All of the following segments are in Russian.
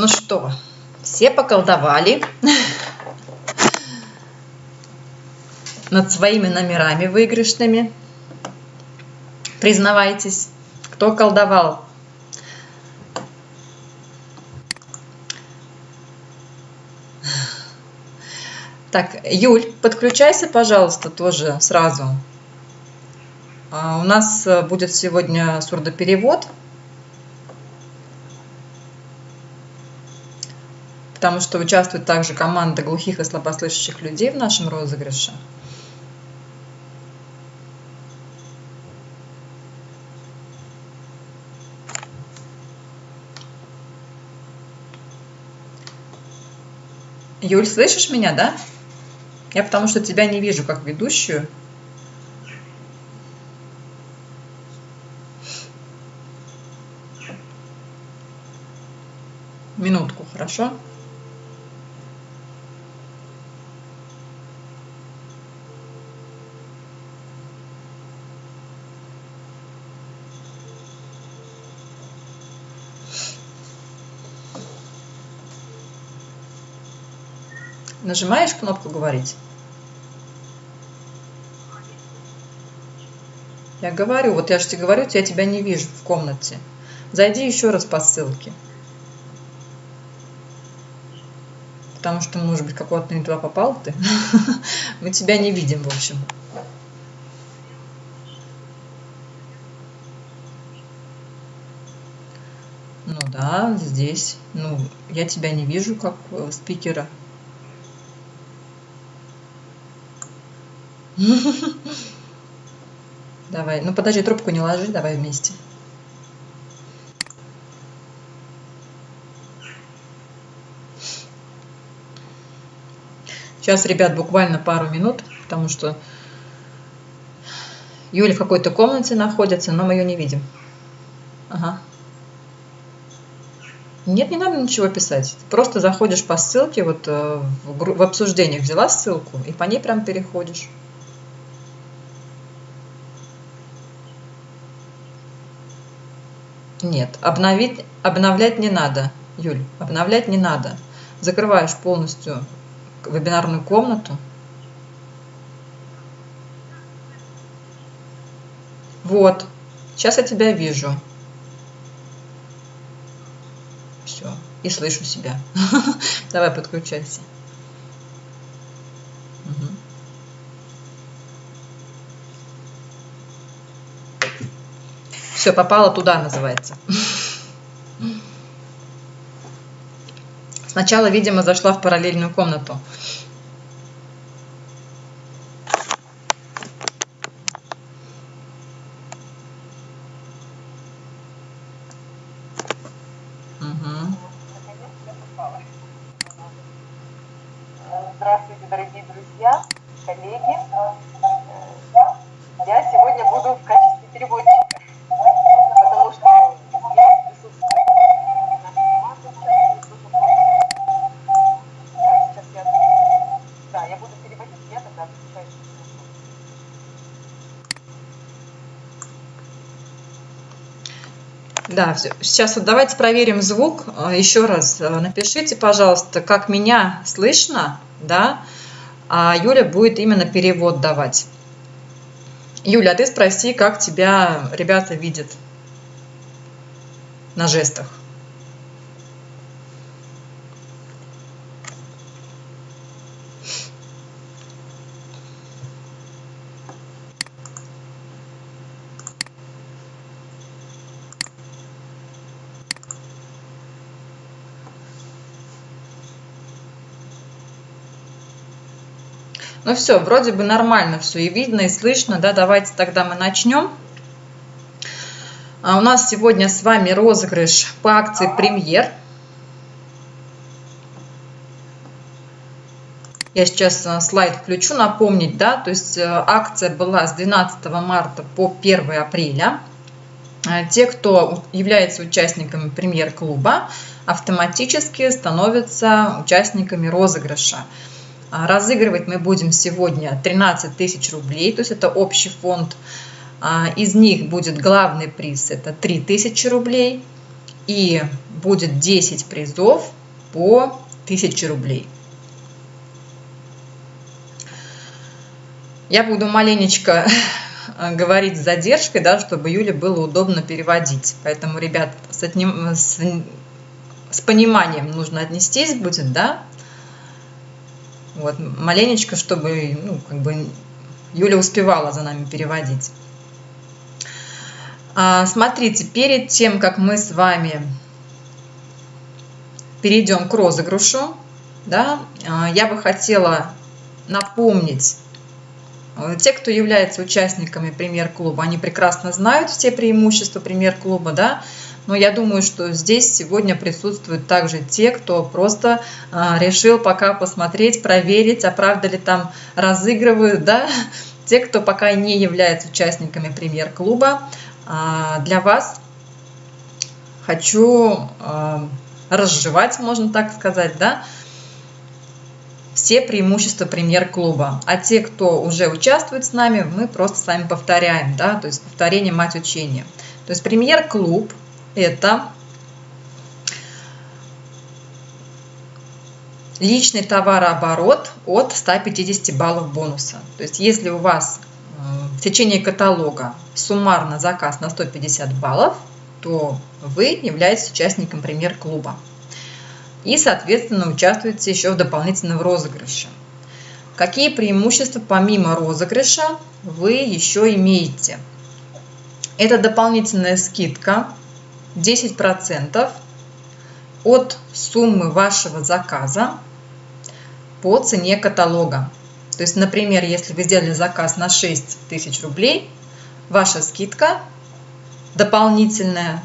Ну что, все поколдовали над своими номерами выигрышными. Признавайтесь, кто колдовал? Так, Юль, подключайся, пожалуйста, тоже сразу. А, у нас э, будет сегодня сурдоперевод. Потому что участвует также команда глухих и слабослышащих людей в нашем розыгрыше. Юль, слышишь меня, да? Я потому что тебя не вижу как ведущую. Минутку, хорошо? Нажимаешь кнопку «Говорить»? Я говорю, вот я же тебе говорю, я тебя не вижу в комнате. Зайди еще раз по ссылке. Потому что, может быть, какого-то не туда попал ты. Мы тебя не видим, в общем. Ну да, здесь. Ну, я тебя не вижу как э, спикера. Давай. Ну подожди, трубку не ложи, давай вместе. Сейчас, ребят, буквально пару минут, потому что Юля в какой-то комнате находится, но мы ее не видим. Ага. Нет, не надо ничего писать. Просто заходишь по ссылке, вот э, в, в обсуждениях взяла ссылку, и по ней прям переходишь. Нет, обновить, обновлять не надо, Юль, обновлять не надо. Закрываешь полностью вебинарную комнату. Вот, сейчас я тебя вижу. Все, и слышу себя. Давай подключайся. Все, попала туда, называется. Сначала, видимо, зашла в параллельную комнату. Здравствуйте, дорогие друзья, коллеги. Я сегодня буду в качестве переводчика. Да, сейчас вот давайте проверим звук. А, Еще раз а, напишите, пожалуйста, как меня слышно, да, а Юля будет именно перевод давать. Юля, а ты спроси, как тебя ребята видят на жестах. Ну все, вроде бы нормально все и видно, и слышно. Да, давайте тогда мы начнем. А у нас сегодня с вами розыгрыш по акции «Премьер». Я сейчас э, слайд включу, напомнить, да, то есть э, акция была с 12 марта по 1 апреля. Э, те, кто является участниками премьер-клуба, автоматически становятся участниками розыгрыша. А, разыгрывать мы будем сегодня 13 тысяч рублей, то есть это общий фонд. А, из них будет главный приз, это 3 тысячи рублей. И будет 10 призов по 1000 рублей. Я буду маленечко говорить с задержкой, да, чтобы Юле было удобно переводить. Поэтому, ребят, с, одним, с, с пониманием нужно отнестись будет, да. Вот, маленечко, чтобы ну, как бы Юля успевала за нами переводить. А, смотрите, перед тем, как мы с вами перейдем к розыгрышу, да, а, я бы хотела напомнить, э, те, кто является участниками премьер-клуба, они прекрасно знают все преимущества премьер-клуба, да, но я думаю, что здесь сегодня присутствуют также те, кто просто а, решил пока посмотреть, проверить, а правда ли там разыгрывают, да, те, кто пока не является участниками премьер-клуба, а, для вас хочу а, разжевать, можно так сказать, да, все преимущества премьер-клуба. А те, кто уже участвует с нами, мы просто с вами повторяем, да, то есть повторение мать учения. То есть премьер-клуб – это личный товарооборот от 150 баллов бонуса. То есть если у вас в течение каталога суммарно заказ на 150 баллов, то вы являетесь участником премьер-клуба. И, соответственно, участвуете еще в дополнительном розыгрыше. Какие преимущества помимо розыгрыша вы еще имеете? Это дополнительная скидка 10% от суммы вашего заказа по цене каталога. То есть, например, если вы сделали заказ на 6 тысяч рублей, ваша скидка дополнительная,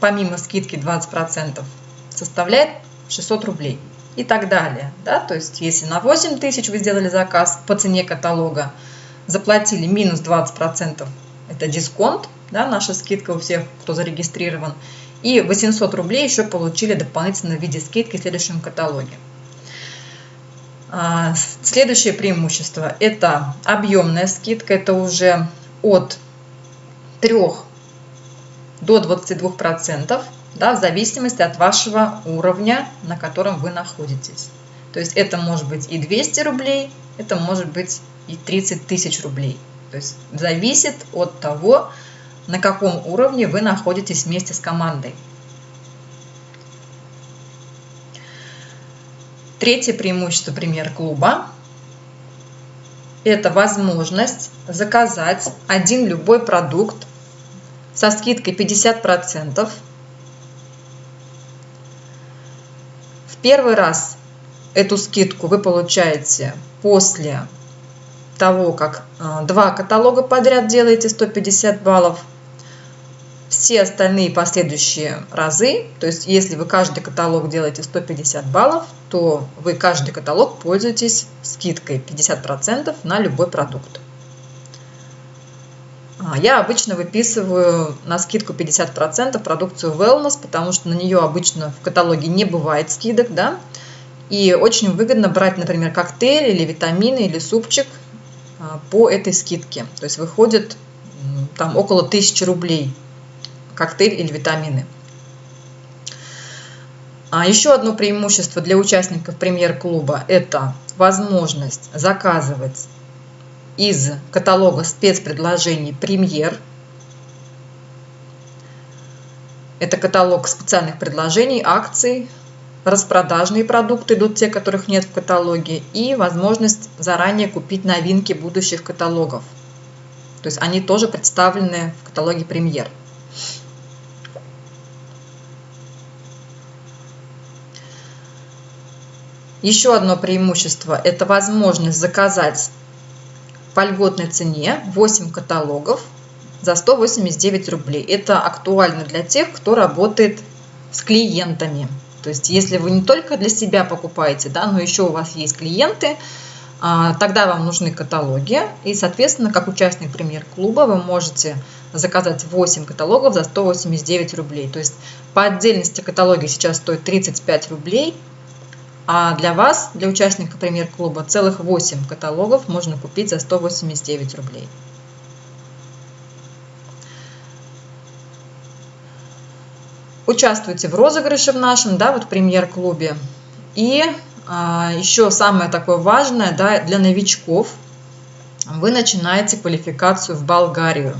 помимо скидки 20%, составляет 600 рублей и так далее. Да? То есть, если на 8 тысяч вы сделали заказ по цене каталога, заплатили минус 20%, это дисконт, да, наша скидка у всех, кто зарегистрирован, и 800 рублей еще получили дополнительно в виде скидки в следующем каталоге. А, следующее преимущество – это объемная скидка. Это уже от 3 до 22%, да, в зависимости от вашего уровня, на котором вы находитесь. То есть это может быть и 200 рублей, это может быть и 30 тысяч рублей. То есть зависит от того, на каком уровне вы находитесь вместе с командой. Третье преимущество премьер-клуба – это возможность заказать один любой продукт со скидкой 50%. В первый раз эту скидку вы получаете после того, как э, два каталога подряд делаете 150 баллов – все остальные последующие разы, то есть если вы каждый каталог делаете 150 баллов, то вы каждый каталог пользуетесь скидкой 50% на любой продукт. А, я обычно выписываю на скидку 50% продукцию Wellness, потому что на нее обычно в каталоге не бывает скидок, да, и очень выгодно брать, например, коктейль или витамины или супчик по этой скидке. То есть выходит там около 1000 рублей коктейль или витамины. А еще одно преимущество для участников премьер-клуба – это возможность заказывать из каталога спецпредложений «Премьер». Это каталог специальных предложений, акций, распродажные продукты идут те, которых нет в каталоге, и возможность заранее купить новинки будущих каталогов. То есть они тоже представлены в каталоге «Премьер». Еще одно преимущество – это возможность заказать по льготной цене 8 каталогов за 189 рублей. Это актуально для тех, кто работает с клиентами. То есть, если вы не только для себя покупаете, да, но еще у вас есть клиенты, а, тогда вам нужны каталоги. И, соответственно, как участник премьер-клуба вы можете заказать 8 каталогов за 189 рублей. То есть, по отдельности каталоги сейчас стоят 35 рублей, а для вас, для участника премьер-клуба, целых 8 каталогов можно купить за 189 рублей. Участвуйте в розыгрыше в нашем, да, вот премьер-клубе. И а, еще самое такое важное, да, для новичков, вы начинаете квалификацию в Болгарию.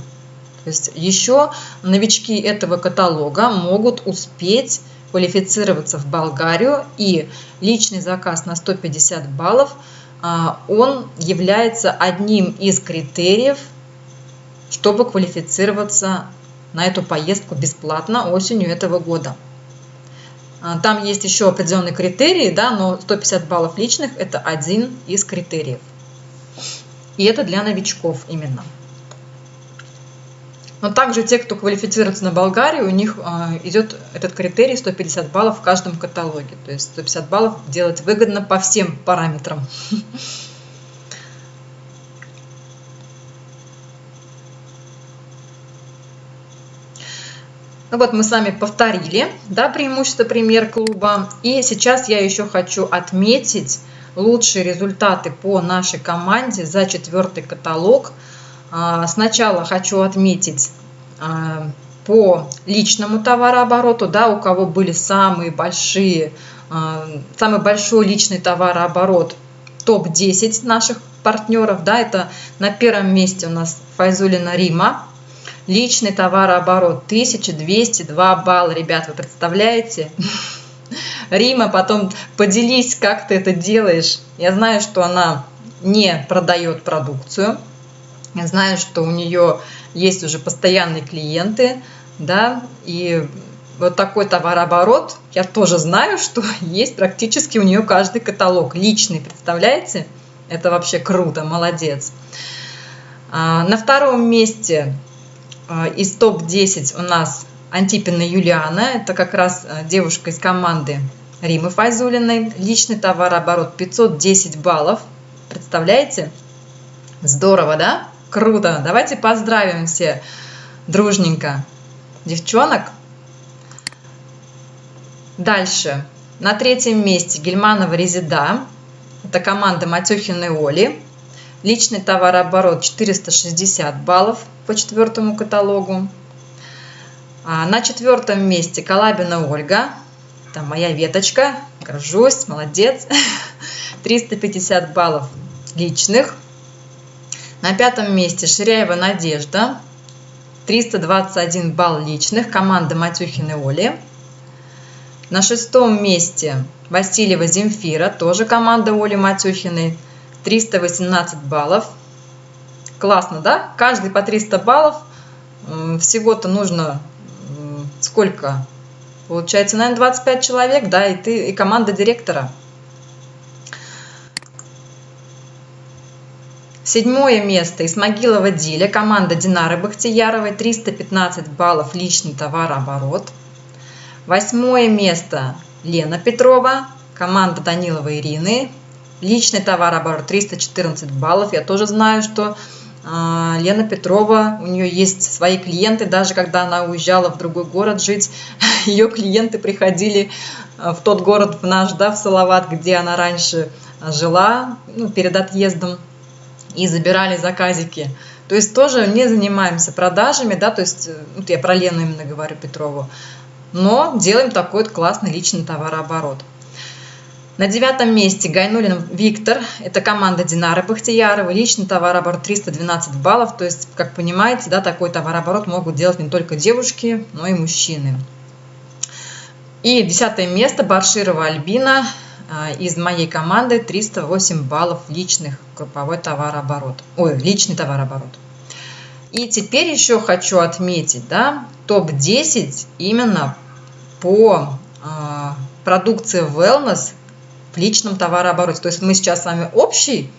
То есть еще новички этого каталога могут успеть квалифицироваться в Болгарию и личный заказ на 150 баллов, а, он является одним из критериев, чтобы квалифицироваться на эту поездку бесплатно осенью этого года. А, там есть еще определенные критерии, да, но 150 баллов личных – это один из критериев. И это для новичков именно. Но также те, кто квалифицируется на Болгарию, у них э, идет этот критерий 150 баллов в каждом каталоге. То есть 150 баллов делать выгодно по всем параметрам. Ну вот мы с вами повторили да, преимущество премьер-клуба. И сейчас я еще хочу отметить лучшие результаты по нашей команде за четвертый каталог. А, сначала хочу отметить а, по личному товарообороту, да, у кого были самые большие, а, самый большой личный товарооборот, топ-10 наших партнеров, да, это на первом месте у нас Файзулина Рима, Личный товарооборот 1202 балла, ребят, вы представляете? Рима, потом поделись, как ты это делаешь. Я знаю, что она не продает продукцию. Я знаю, что у нее есть уже постоянные клиенты, да, и вот такой товарооборот, я тоже знаю, что есть практически у нее каждый каталог личный, представляете? Это вообще круто, молодец. А, на втором месте из топ-10 у нас Антипина Юлиана. Это как раз а, девушка из команды Римы Файзулиной. Личный товарооборот 510 баллов. Представляете? Здорово, да? Круто. Давайте поздравим все дружненько девчонок. Дальше. На третьем месте Гельманова Резида. Это команда Матюхиной Оли. Личный товарооборот 460 баллов по четвертому каталогу. А на четвертом месте Калабина Ольга. Там моя веточка. Горжусь, молодец. 350 баллов личных. На пятом месте Ширяева Надежда. 321 балл личных. Команда Матюхины Оли. На шестом месте Васильева Земфира. Тоже команда Оли Матюхиной. 318 баллов. Классно, да? Каждый по 300 баллов. Всего-то нужно сколько? Получается, наверное, 25 человек, да, и ты, и команда директора. Седьмое место Исмагилова Диля, команда Динары Бахтияровой, 315 баллов личный товарооборот. Восьмое место Лена Петрова, команда Данилова Ирины, личный товарооборот 314 баллов. Я тоже знаю, что а, Лена Петрова, у нее есть свои клиенты, даже когда она уезжала в другой город жить, ее клиенты приходили а, в тот город, в наш, да, в Салават, где она раньше жила, ну, перед отъездом, и забирали заказики. То есть тоже не занимаемся продажами, да, то есть, вот я про Лену именно говорю Петрову, но делаем такой вот классный личный товарооборот. На девятом месте Гайнулин Виктор. Это команда Динары Бахтияровой. Личный товарооборот 312 баллов. То есть, как понимаете, да, такой товарооборот могут делать не только девушки, но и мужчины. И десятое место Барширова Альбина а, из моей команды 308 баллов личных групповой товарооборот. Ой, личный товарооборот. И теперь еще хочу отметить, да, топ-10 именно по э, продукции Wellness в личном товарообороте. То есть мы сейчас с вами общий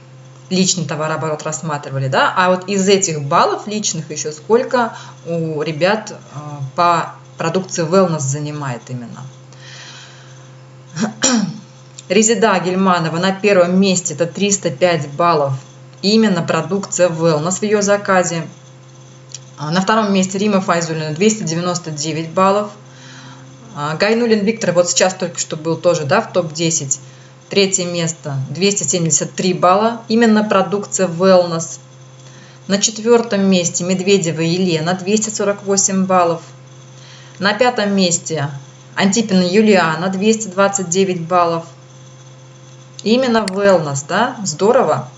личный товарооборот рассматривали, да, а вот из этих баллов личных еще сколько у ребят э, по продукции wellness занимает именно. Резида Гельманова на первом месте, это 305 баллов, именно продукция wellness в ее заказе. А на втором месте Рима Файзулина 299 баллов. А Гайнулин Виктор вот сейчас только что был тоже да, в топ-10 Третье место 273 балла, именно продукция Wellness. На четвертом месте Медведева Елена 248 баллов. На пятом месте Антипина Юлиана, 229 баллов. Именно Wellness, да, здорово.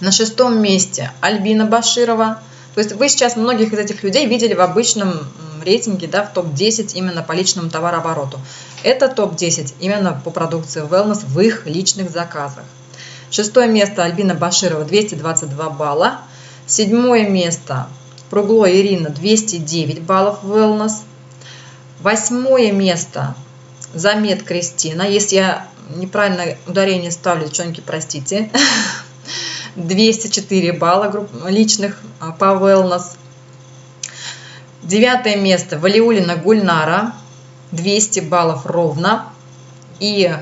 На шестом месте Альбина Баширова. То есть вы сейчас многих из этих людей видели в обычном рейтинге, да, в топ-10 именно по личному товарообороту. Это топ-10 именно по продукции Wellness в их личных заказах. Шестое место Альбина Баширова 222 балла. Седьмое место Пругло Ирина 209 баллов Wellness. Восьмое место Замет Кристина. Если я неправильно ударение ставлю, девчонки, простите. 204 балла личных а, по wellness. Девятое место Валиулина Гульнара. 200 баллов ровно. И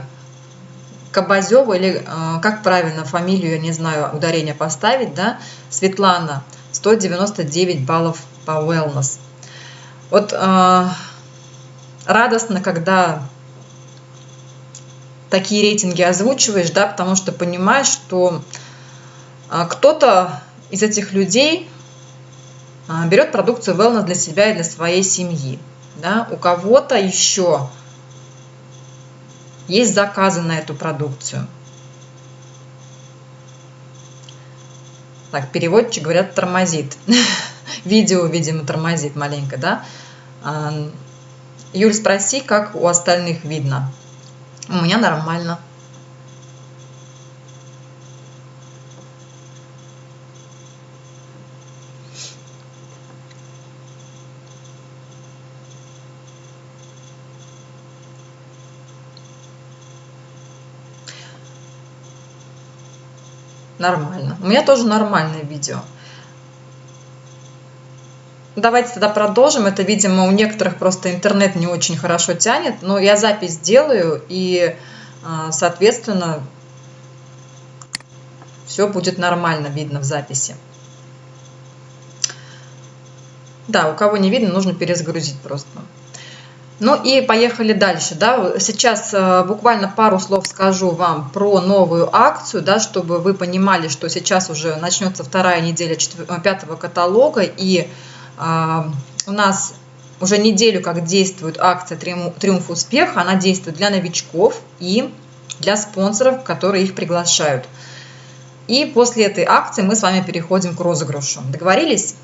Кабазева, или а, как правильно фамилию, я не знаю, ударение поставить, да, Светлана, 199 баллов по wellness. Вот э, радостно, когда такие рейтинги озвучиваешь, да, потому что понимаешь, что а, кто-то из этих людей берет продукцию wellness для себя и для своей семьи. Да? У кого-то еще есть заказы на эту продукцию. Так, переводчик, говорят, тормозит. Видео, видимо, тормозит маленько, да? А, Юль, спроси, как у остальных видно. У меня нормально. Нормально. У меня тоже нормальное видео. Давайте тогда продолжим. Это, видимо, у некоторых просто интернет не очень хорошо тянет, но я запись делаю, и, а, соответственно, все будет нормально видно в записи. Да, у кого не видно, нужно перезагрузить просто. Ну и поехали дальше. Да. Сейчас а, буквально пару слов скажу вам про новую акцию, да, чтобы вы понимали, что сейчас уже начнется вторая неделя пятого каталога, и а, у нас уже неделю как действует акция «Триумф успеха». Она действует для новичков и для спонсоров, которые их приглашают. И после этой акции мы с вами переходим к розыгрышу. Договорились?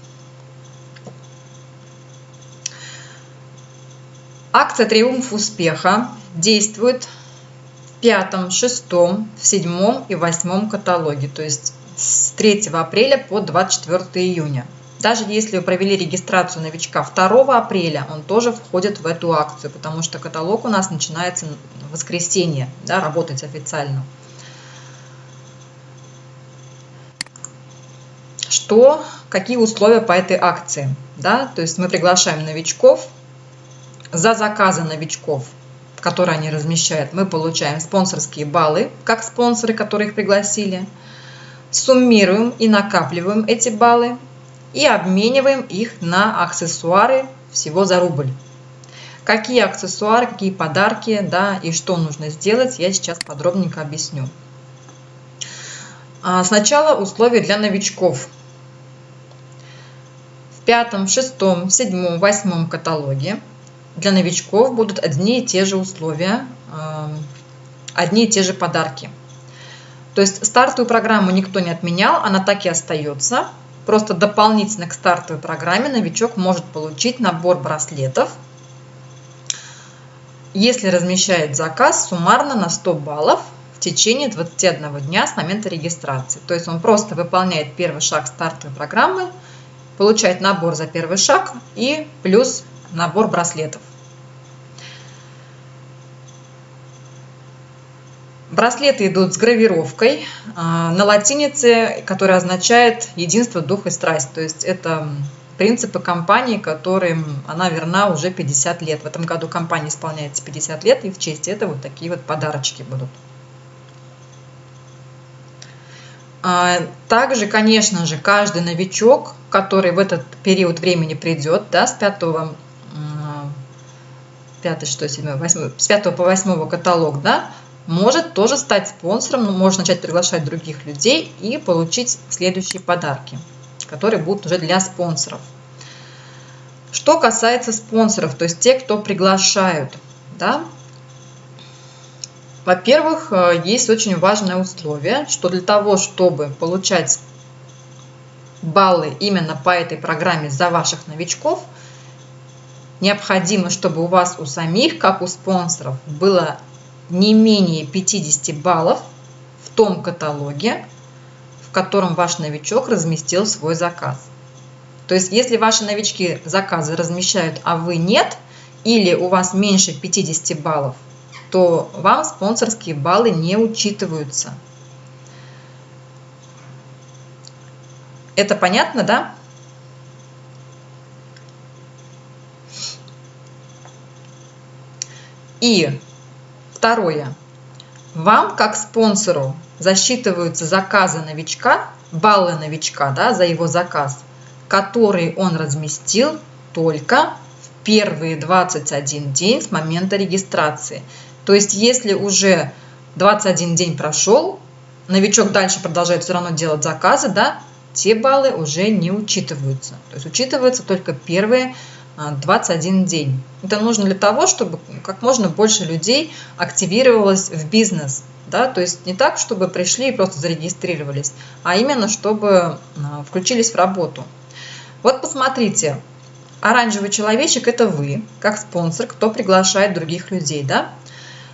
Акция «Триумф успеха» действует в пятом, шестом, в седьмом и восьмом каталоге, то есть с 3 апреля по 24 июня. Даже если вы провели регистрацию новичка 2 апреля, он тоже входит в эту акцию, потому что каталог у нас начинается в воскресенье, да, работать официально. Что, какие условия по этой акции? Да? То есть мы приглашаем новичков. За заказы новичков, которые они размещают, мы получаем спонсорские баллы, как спонсоры, которые их пригласили. Суммируем и накапливаем эти баллы и обмениваем их на аксессуары всего за рубль. Какие аксессуары, какие подарки, да, и что нужно сделать, я сейчас подробненько объясню. А, сначала условия для новичков. В пятом, шестом, седьмом, восьмом каталоге для новичков будут одни и те же условия, а, одни и те же подарки. То есть стартовую программу никто не отменял, она так и остается. Просто дополнительно к стартовой программе новичок может получить набор браслетов, если размещает заказ суммарно на 100 баллов в течение 21 дня с момента регистрации. То есть он просто выполняет первый шаг стартовой программы, получает набор за первый шаг и плюс набор браслетов. Браслеты идут с гравировкой а, на латинице, которая означает единство, дух и страсть. То есть это принципы компании, которым она верна уже 50 лет. В этом году компания исполняется 50 лет, и в честь этого вот такие вот подарочки будут. А, также, конечно же, каждый новичок, который в этот период времени придет, да, с 5, 5 что, 7, 8, с 5 по 8 каталог, да, может тоже стать спонсором, но может начать приглашать других людей и получить следующие подарки, которые будут уже для спонсоров. Что касается спонсоров, то есть те, кто приглашают, да, во-первых, э, есть очень важное условие, что для того, чтобы получать баллы именно по этой программе за ваших новичков, необходимо, чтобы у вас у самих, как у спонсоров, было не менее 50 баллов в том каталоге, в котором ваш новичок разместил свой заказ. То есть, если ваши новички заказы размещают, а вы нет, или у вас меньше 50 баллов, то вам спонсорские баллы не учитываются. Это понятно, да? И второе. Вам, как спонсору, засчитываются заказы новичка, баллы новичка да, за его заказ, который он разместил только в первые 21 день с момента регистрации. То есть, если уже 21 день прошел, новичок дальше продолжает все равно делать заказы, да, те баллы уже не учитываются. То есть учитываются только первые 21 а, день. Это нужно для того, чтобы как можно больше людей активировалось в бизнес. Да? То есть не так, чтобы пришли и просто зарегистрировались, а именно, чтобы а, включились в работу. Вот посмотрите, оранжевый человечек – это вы, как спонсор, кто приглашает других людей. Да?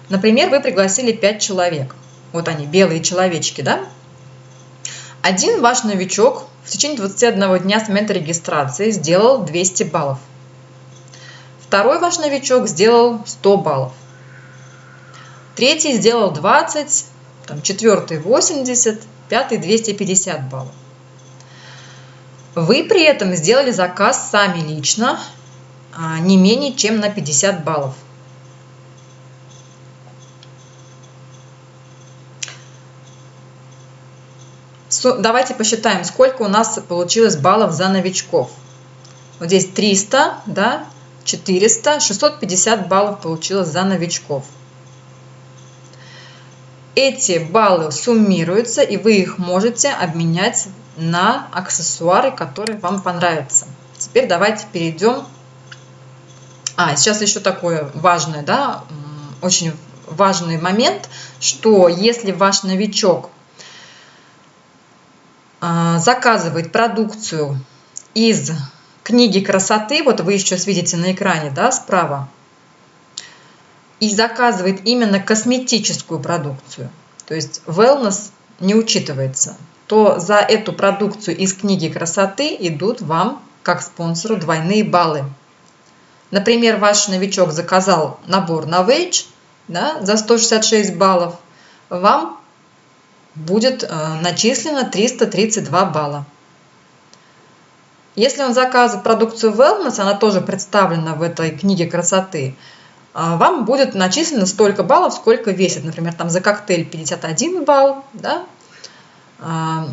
Например, вы пригласили 5 человек. Вот они, белые человечки, да? Один ваш новичок в течение 21 дня с момента регистрации сделал 200 баллов. Второй ваш новичок сделал 100 баллов. Третий сделал 20, там, четвертый 80, пятый 250 баллов. Вы при этом сделали заказ сами лично а, не менее чем на 50 баллов. Давайте посчитаем, сколько у нас получилось баллов за новичков. Вот здесь 300, да, 400, 650 баллов получилось за новичков. Эти баллы суммируются, и вы их можете обменять на аксессуары, которые вам понравятся. Теперь давайте перейдем. А, сейчас еще такое важное, да, очень важный момент, что если ваш новичок а, заказывает продукцию из книги красоты, вот вы сейчас видите на экране, да, справа, и заказывает именно косметическую продукцию, то есть wellness не учитывается, то за эту продукцию из книги красоты идут вам, как спонсору, двойные баллы. Например, ваш новичок заказал набор на Wage да, за 166 баллов, вам будет э, начислено 332 балла. Если он заказывает продукцию Wellness, она тоже представлена в этой книге красоты, э, вам будет начислено столько баллов, сколько весит. Например, там за коктейль 51 балл, да? Э,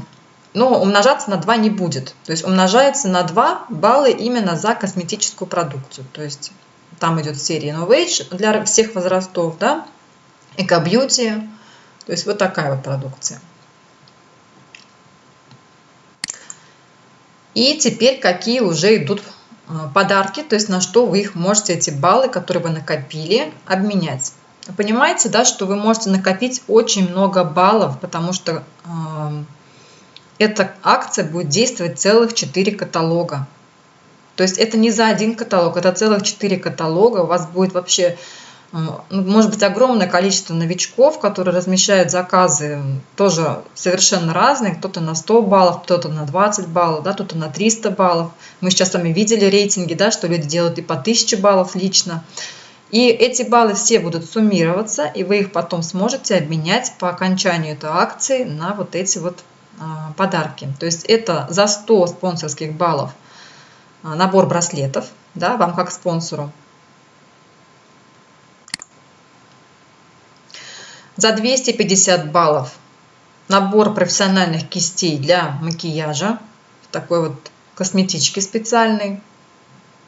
но умножаться на 2 не будет. То есть умножается на 2 балла именно за косметическую продукцию. То есть там идет серия Innovation для всех возрастов, да? Эко Beauty, то есть вот такая вот продукция. И теперь какие уже идут а, подарки, то есть на что вы их можете, эти баллы, которые вы накопили, обменять. Понимаете, да, что вы можете накопить очень много баллов, потому что э, эта акция будет действовать целых 4 каталога. То есть это не за один каталог, это целых 4 каталога. У вас будет вообще может быть огромное количество новичков, которые размещают заказы тоже совершенно разные. Кто-то на 100 баллов, кто-то на 20 баллов, да, кто-то на 300 баллов. Мы сейчас с вами видели рейтинги, да, что люди делают и по 1000 баллов лично. И эти баллы все будут суммироваться, и вы их потом сможете обменять по окончанию этой акции на вот эти вот а, подарки. То есть это за 100 спонсорских баллов а, набор браслетов, да, вам как спонсору. За 250 баллов набор профессиональных кистей для макияжа. Такой вот косметички специальный.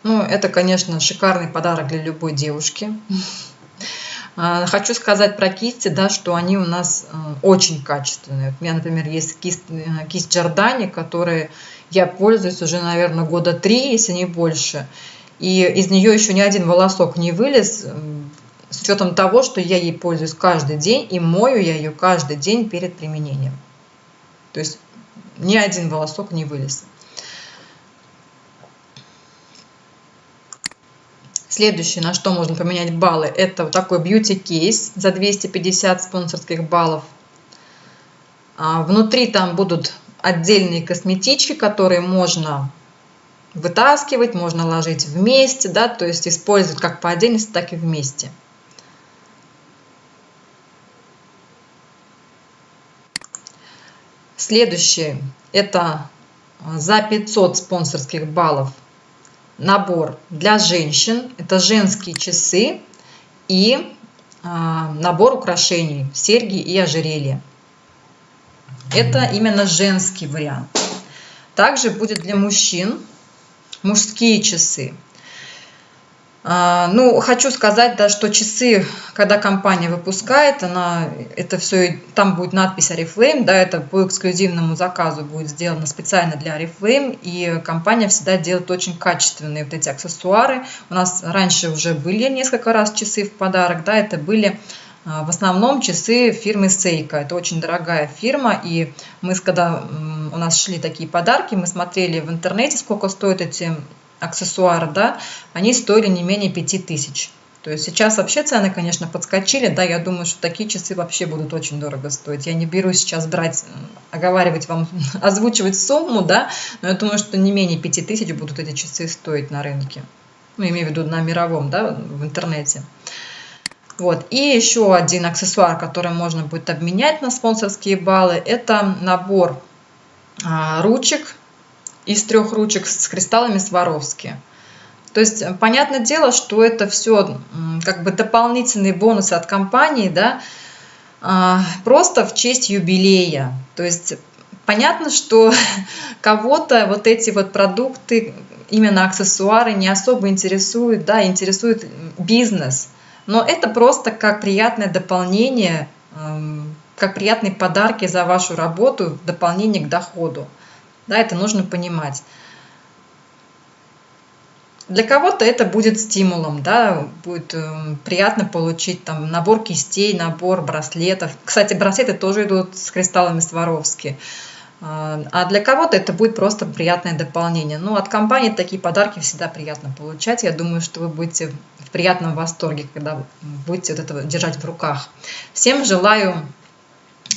Ну, это, конечно, шикарный подарок для любой девушки. А, хочу сказать про кисти, да, что они у нас э, очень качественные. У меня, например, есть кисть, э, кисть Джордани, которой я пользуюсь уже, наверное, года три, если не больше. и из нее еще ни один волосок не вылез, с учетом того, что я ей пользуюсь каждый день и мою я ее каждый день перед применением. То есть ни один волосок не вылез. Следующее, на что можно поменять баллы, это вот такой бьюти-кейс за 250 спонсорских баллов. А внутри там будут отдельные косметички, которые можно вытаскивать, можно ложить вместе, да, то есть использовать как по отдельности, так и вместе. Следующее – это за 500 спонсорских баллов набор для женщин. Это женские часы и а, набор украшений, серьги и ожерелья. Это именно женский вариант. Также будет для мужчин мужские часы. А, ну, хочу сказать, да, что часы, когда компания выпускает, она, это все, там будет надпись Oriflame, да, это по эксклюзивному заказу будет сделано специально для Oriflame, и компания всегда делает очень качественные вот эти аксессуары. У нас раньше уже были несколько раз часы в подарок, да, это были а, в основном часы фирмы Seiko. Это очень дорогая фирма, и мы, когда у нас шли такие подарки, мы смотрели в интернете, сколько стоят эти аксессуары, да, они стоили не менее 5000. То есть сейчас вообще цены, конечно, подскочили, да, я думаю, что такие часы вообще будут очень дорого стоить. Я не беру сейчас брать, оговаривать вам, озвучивать сумму, да, но я думаю, что не менее 5000 будут эти часы стоить на рынке. Ну, имею в виду на мировом, да, в интернете. Вот. И еще один аксессуар, который можно будет обменять на спонсорские баллы, это набор а, ручек из трех ручек с кристаллами Сваровски. То есть, э, понятное дело, что это все как бы дополнительные бонусы от компании, да, а, просто в честь юбилея. То есть, понятно, что кого-то вот эти вот продукты, именно аксессуары не особо интересуют, да, интересует бизнес. Но это просто как приятное дополнение, как приятные подарки за вашу работу в дополнение к доходу. Да, это нужно понимать. Для кого-то это будет стимулом, да, будет э, приятно получить там набор кистей, набор браслетов. Кстати, браслеты тоже идут с кристаллами Сваровски. А, а для кого-то это будет просто приятное дополнение. Ну, от компании такие подарки всегда приятно получать. Я думаю, что вы будете в приятном восторге, когда будете вот это держать в руках. Всем желаю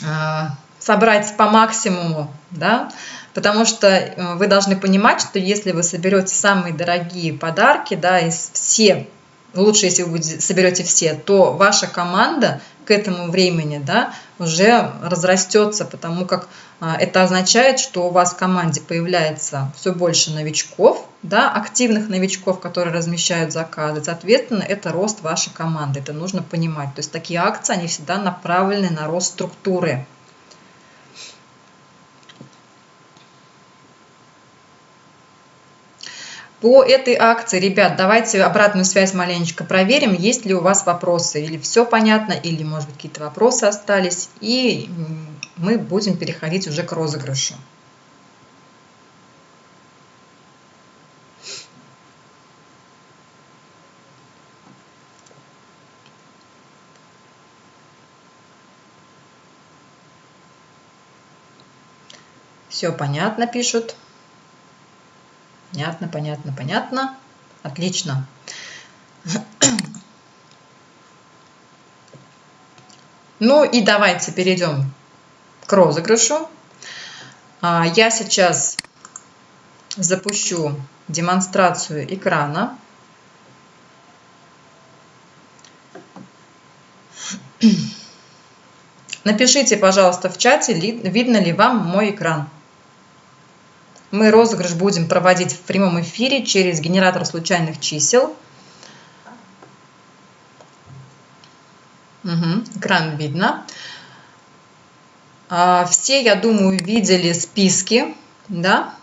а, собрать по максимуму, да, потому что э, вы должны понимать, что если вы соберете самые дорогие подарки, да, из все, лучше, если вы соберете все, то ваша команда к этому времени, да, уже разрастется, потому как а, это означает, что у вас в команде появляется все больше новичков, да, активных новичков, которые размещают заказы. Соответственно, это рост вашей команды. Это нужно понимать. То есть такие акции, они всегда направлены на рост структуры. По этой акции, ребят, давайте обратную связь маленечко проверим, есть ли у вас вопросы, или все понятно, или, может быть, какие-то вопросы остались, и мы будем переходить уже к розыгрышу. Все понятно, пишут. Понятно, понятно, понятно. Отлично. Ну и давайте перейдем к розыгрышу. А, я сейчас запущу демонстрацию экрана. Напишите, пожалуйста, в чате, видно ли вам мой экран. Мы розыгрыш будем проводить в прямом эфире через генератор случайных чисел. Угу, экран видно. А, все, я думаю, видели списки, да?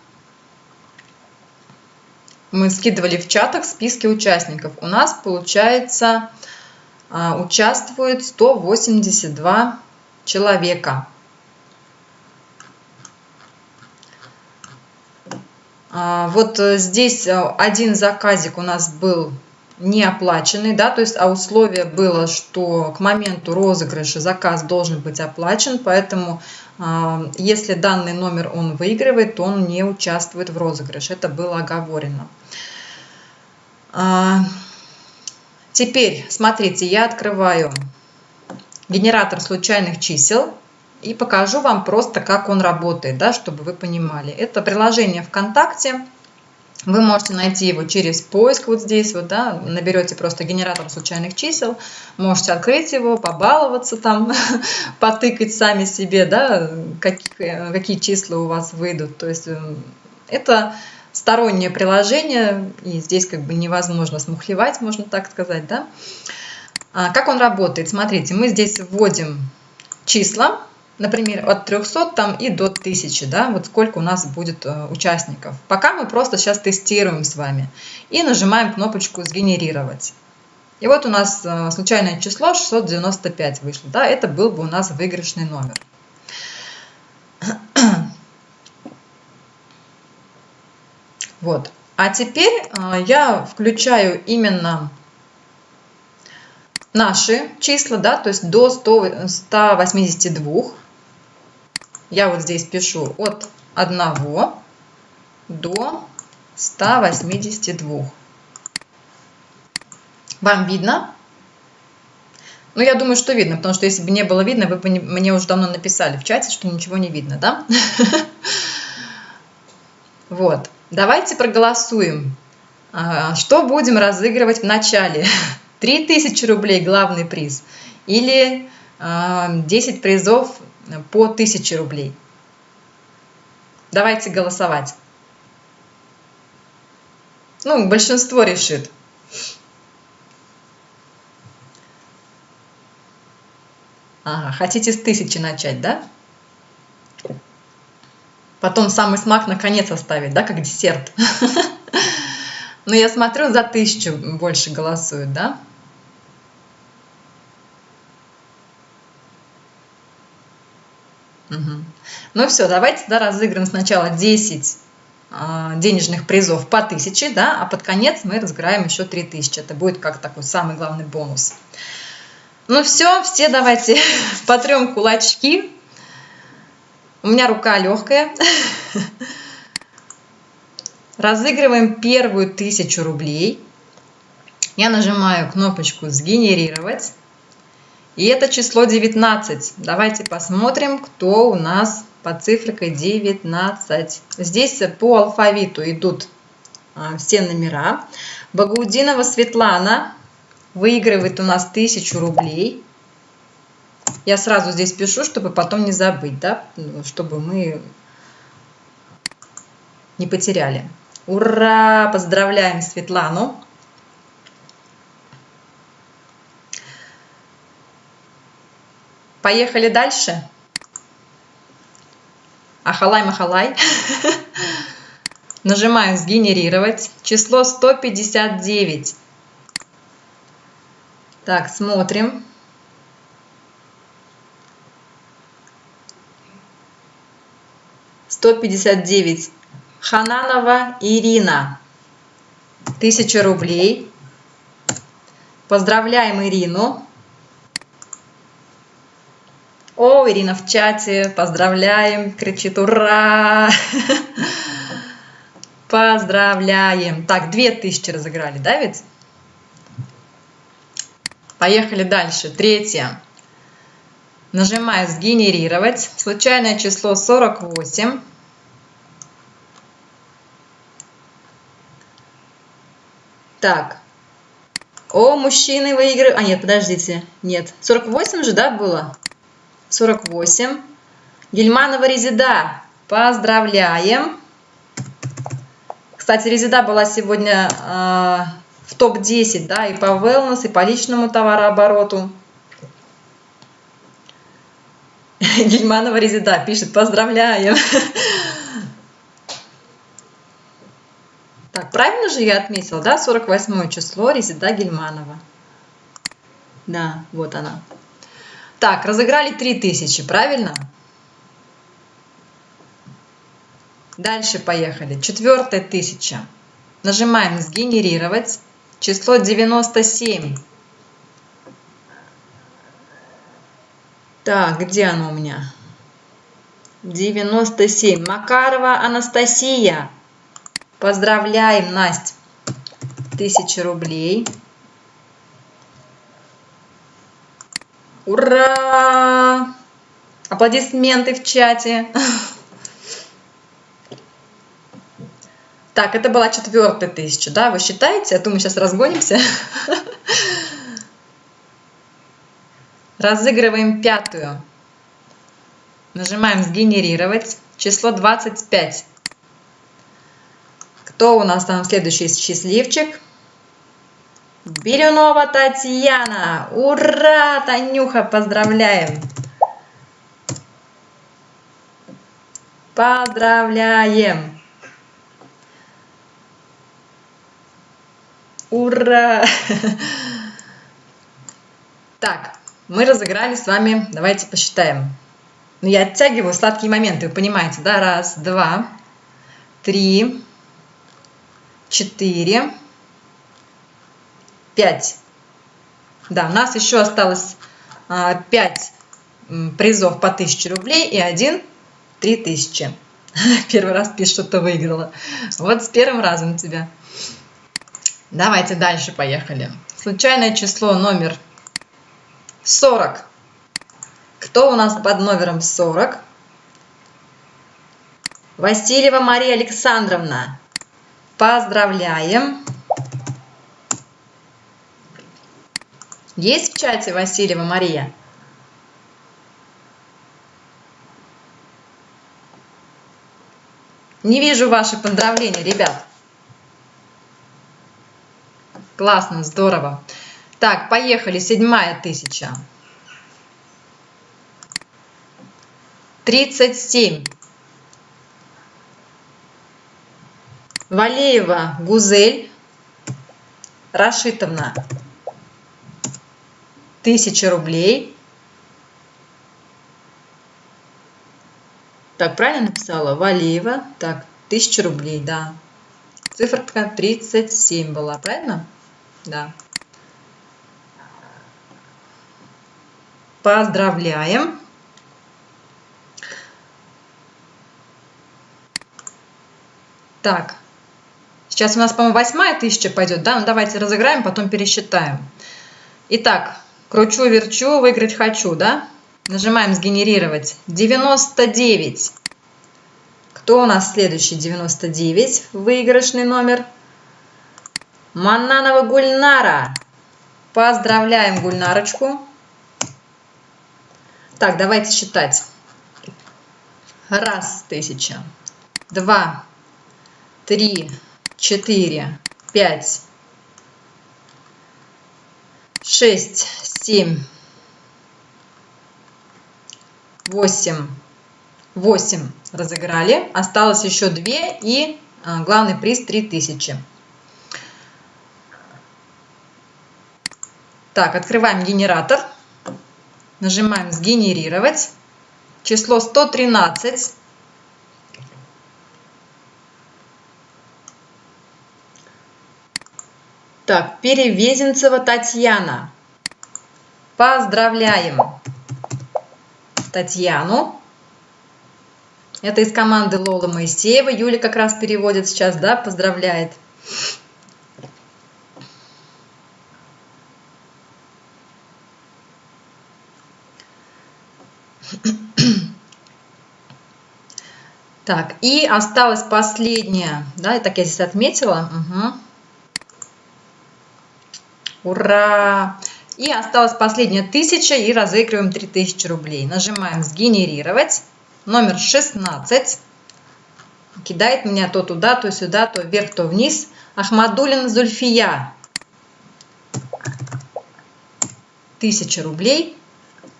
Мы скидывали в чатах списки участников. У нас, получается, а, участвует 182 человека. Вот э, здесь э, один заказик у нас был не оплаченный, да, то есть а условие было, что к моменту розыгрыша заказ должен быть оплачен, поэтому э, если данный номер он выигрывает, то он не участвует в розыгрыше, это было оговорено. Э, теперь, смотрите, я открываю генератор случайных чисел и покажу вам просто, как он работает, да, чтобы вы понимали. Это приложение ВКонтакте, вы можете найти его через поиск вот здесь, вот, да, наберете просто генератор случайных чисел, можете открыть его, побаловаться там, потыкать сами себе, да, какие, какие числа у вас выйдут. То есть эм, это стороннее приложение, и здесь как бы невозможно смухлевать, можно так сказать, да. А как он работает? Смотрите, мы здесь вводим числа, например, от 300 там и до 1000, да, вот сколько у нас будет э, участников. Пока мы просто сейчас тестируем с вами и нажимаем кнопочку «Сгенерировать». И вот у нас э, случайное число 695 вышло, да, это был бы у нас выигрышный номер. Вот. А теперь э, я включаю именно наши числа, да, то есть до 100, 182 я вот здесь пишу от 1 до 182. Вам видно? Ну, я думаю, что видно, потому что если бы не было видно, вы бы мне уже давно написали в чате, что ничего не видно, да? Вот. Давайте проголосуем. А, что будем разыгрывать в начале? 3000 рублей главный приз или 10 а, призов по 1000 рублей. Давайте голосовать. Ну, большинство решит. Ага, хотите с тысячи начать, да? Потом самый смак наконец оставить, да, как десерт. Но я смотрю, за тысячу больше голосуют, да? Угу. Ну все, давайте да, разыграем сначала 10 а, денежных призов по 1000, да, а под конец мы разыграем еще 3000. Это будет как такой самый главный бонус. Ну все, все давайте потрем кулачки. У меня рука легкая. Разыгрываем первую тысячу рублей. Я нажимаю кнопочку «Сгенерировать». И это число 19. Давайте посмотрим, кто у нас по цифрикой 19. Здесь по алфавиту идут а, все номера. Багаудинова Светлана выигрывает у нас 1000 рублей. Я сразу здесь пишу, чтобы потом не забыть, да, чтобы мы не потеряли. Ура! Поздравляем Светлану! Поехали дальше. Ахалай-махалай. Нажимаю «Сгенерировать». Число 159. Так, смотрим. Сто пятьдесят девять. Хананова Ирина. Тысяча рублей. Поздравляем Ирину. О, Ирина в чате, поздравляем, кричит ура! Поздравляем. Так, две тысячи разыграли, да ведь? Поехали дальше. Третье. Нажимаю «Сгенерировать». Случайное число 48. Так. О, мужчины выигрывают. А, нет, подождите. Нет. 48 же, да, было? 48. Гельманова Резида. Поздравляем. Кстати, Резида была сегодня э, в топ-10, да, и по wellness, и по личному товарообороту. Гельманова Резида пишет, поздравляем. Так, правильно же я отметила, да, 48 число Резида Гельманова. Да, вот она. Так, разыграли 3000, правильно? Дальше поехали. Четвертая тысяча. Нажимаем «Сгенерировать». Число 97. Так, где оно у меня? 97. Макарова Анастасия. Поздравляем, Настя. Тысяча рублей. Ура! Аплодисменты в чате. Так, это была четвертая тысяча, да? Вы считаете? А то мы сейчас разгонимся. Разыгрываем пятую. Нажимаем «Сгенерировать». Число 25. Кто у нас там следующий счастливчик? Бирюнова Татьяна. Ура, Танюха, поздравляем. Поздравляем. Ура! Так, мы разыграли с вами, давайте посчитаем. Ну, я оттягиваю сладкие моменты, вы понимаете, да? Раз, два, три, четыре, пять. Да, у нас еще осталось а, пять призов по 1000 рублей и один 3000. Первый раз пишет, что ты выиграла. Вот с первым разом тебя. Давайте дальше поехали. Случайное число номер 40. Кто у нас под номером 40? Васильева Мария Александровна. Поздравляем. Есть в чате Васильева Мария? Не вижу ваши поздравления, ребят. Классно, здорово. Так, поехали. Седьмая тысяча. Тридцать семь. Валеева Гузель Рашитовна. Тысяча рублей. Так, правильно написала? Валеева. Так, тысяча рублей, да. Циферка 37 была, правильно? Да. Поздравляем. Так, сейчас у нас, по-моему, восьмая тысяча пойдет, да? Ну, давайте разыграем, потом пересчитаем. Итак, кручу-верчу, выиграть хочу, да? Нажимаем «Сгенерировать». 99. Кто у нас следующий? 99. Выигрышный номер. Маннанова Гульнара. Поздравляем Гульнарочку. Так, давайте считать. Раз, тысяча. Два, три, четыре, пять, шесть, семь, восемь. Восемь разыграли. Осталось еще две и а, главный приз три тысячи. Так, открываем генератор. Нажимаем «Сгенерировать». Число 113. Так, Перевезенцева Татьяна. Поздравляем Татьяну. Это из команды Лола Моисеева. Юля как раз переводит сейчас, да, поздравляет. Так, и осталась последняя, да, так я здесь отметила. Угу. Ура! И осталась последняя тысяча и разыгрываем 3000 рублей. Нажимаем «Сгенерировать». Номер 16. Кидает меня то туда, то сюда, то вверх, то вниз. Ахмадулин Зульфия. Тысяча рублей.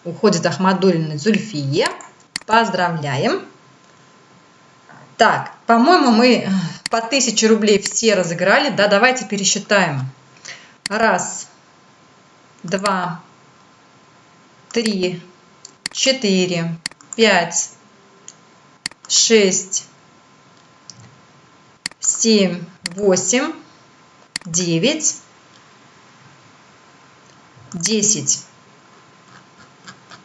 Уходит Ахмадулина Зульфие. Поздравляем. Так, по-моему, мы по 1000 рублей все разыграли. Да, давайте пересчитаем. Раз, два, три, четыре, пять, шесть, семь, восемь, девять, десять.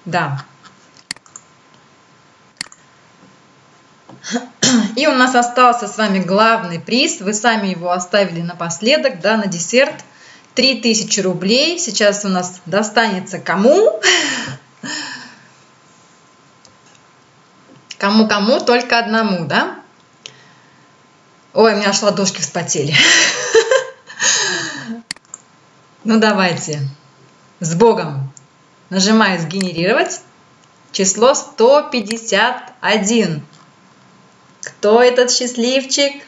Да. И у нас остался с вами главный приз. Вы сами его оставили напоследок, да, на десерт. 3000 рублей. Сейчас у нас достанется кому? Кому-кому, только одному, да? Ой, у меня аж ладошки вспотели. Ну давайте. С Богом. Нажимаю «Сгенерировать». Число 151. Кто этот счастливчик?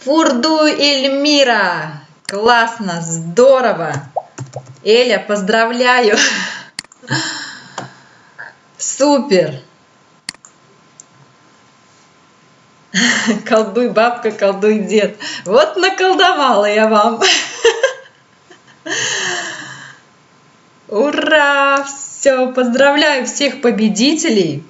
Фурду Эльмира. Классно, здорово. Эля, поздравляю. Супер. Колдуй бабка, колдуй дед. Вот наколдовала я вам. Ура! Все, поздравляю всех победителей.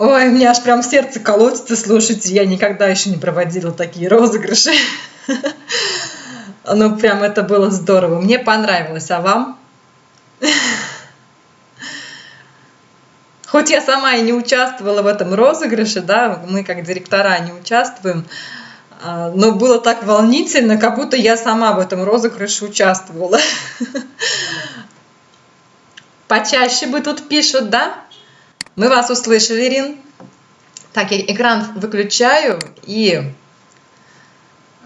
Ой, у меня аж прям сердце колотится, слушайте, я никогда еще не проводила такие розыгрыши. Ну, прям это было здорово. Мне понравилось, а вам? Хоть я сама и не участвовала в этом розыгрыше, да, мы как директора не участвуем, а, но было так волнительно, как будто я сама в этом розыгрыше участвовала. Почаще бы тут пишут, да? Мы вас услышали, Ирин. Так, я экран выключаю и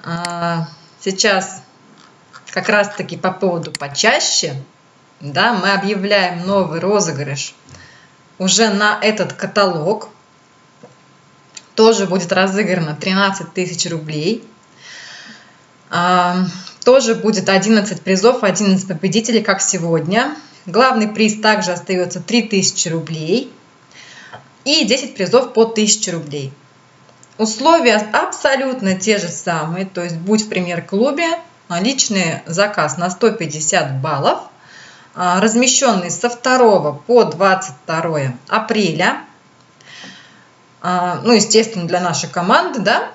а, сейчас как раз-таки по поводу почаще, да, мы объявляем новый розыгрыш уже на этот каталог. Тоже будет разыграно 13 тысяч рублей. А, тоже будет 11 призов, 11 победителей, как сегодня. Главный приз также остается 3000 рублей. И 10 призов по 1000 рублей. Условия абсолютно те же самые. То есть будь в премьер-клубе, личный заказ на 150 баллов – а, размещенный со 2 по 22 апреля. А, ну, естественно, для нашей команды, да,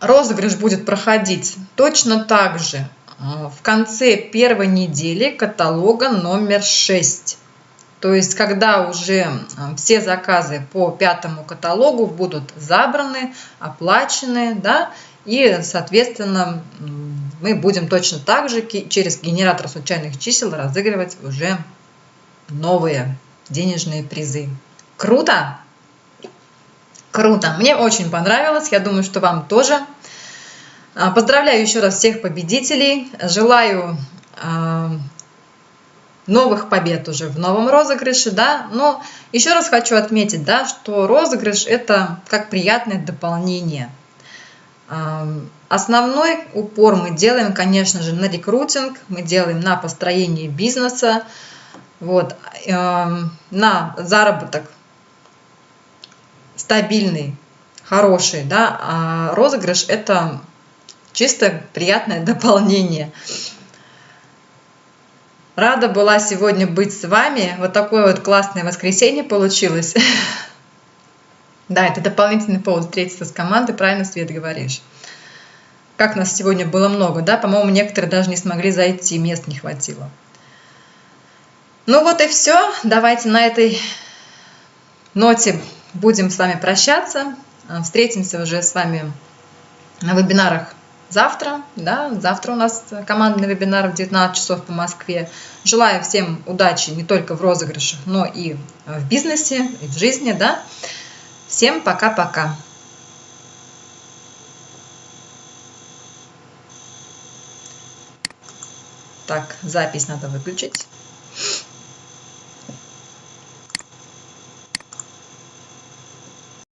розыгрыш будет проходить точно так же а, в конце первой недели каталога номер 6. То есть, когда уже все заказы по пятому каталогу будут забраны, оплачены, да, и, соответственно, мы будем точно так же через генератор случайных чисел разыгрывать уже новые денежные призы. Круто? Круто! Мне очень понравилось, я думаю, что вам тоже. А, поздравляю еще раз всех победителей. Желаю а, новых побед уже в новом розыгрыше, да, но еще раз хочу отметить, да, что розыгрыш это как приятное дополнение – Основной упор мы делаем, конечно же, на рекрутинг, мы делаем на построение бизнеса, вот, на заработок стабильный, хороший, да, а розыгрыш это чисто приятное дополнение. Рада была сегодня быть с вами. Вот такое вот классное воскресенье получилось. Да, это дополнительный повод встретиться с командой, правильно, Свет, говоришь. Как нас сегодня было много, да? По-моему, некоторые даже не смогли зайти, мест не хватило. Ну вот и все. Давайте на этой ноте будем с вами прощаться. Встретимся уже с вами на вебинарах завтра. Да? Завтра у нас командный вебинар в 19 часов по Москве. Желаю всем удачи не только в розыгрышах, но и в бизнесе, и в жизни. Да? Всем пока-пока. Так, запись надо выключить.